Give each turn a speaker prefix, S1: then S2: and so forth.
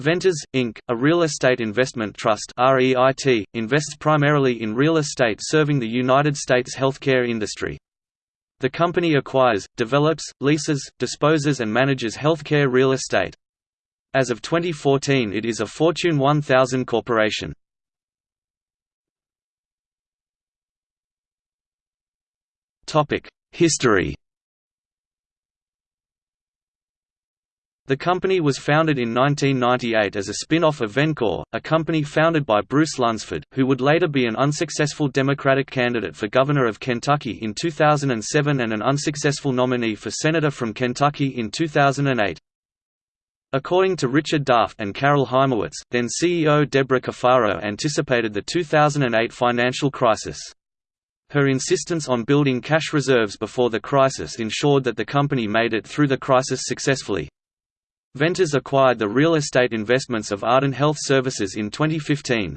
S1: Ventas, Inc., a real estate investment trust REIT, invests primarily in real estate serving the United States healthcare industry. The company acquires, develops, leases, disposes and manages healthcare real estate. As of 2014 it is a Fortune 1000 corporation. History The company was founded in 1998 as a spin-off of Vencor, a company founded by Bruce Lunsford, who would later be an unsuccessful Democratic candidate for governor of Kentucky in 2007 and an unsuccessful nominee for senator from Kentucky in 2008. According to Richard Daft and Carol Hymowitz, then CEO Deborah Cafaro anticipated the 2008 financial crisis. Her insistence on building cash reserves before the crisis ensured that the company made it through the crisis successfully. Ventas acquired the real estate investments of Ardent Health Services in 2015.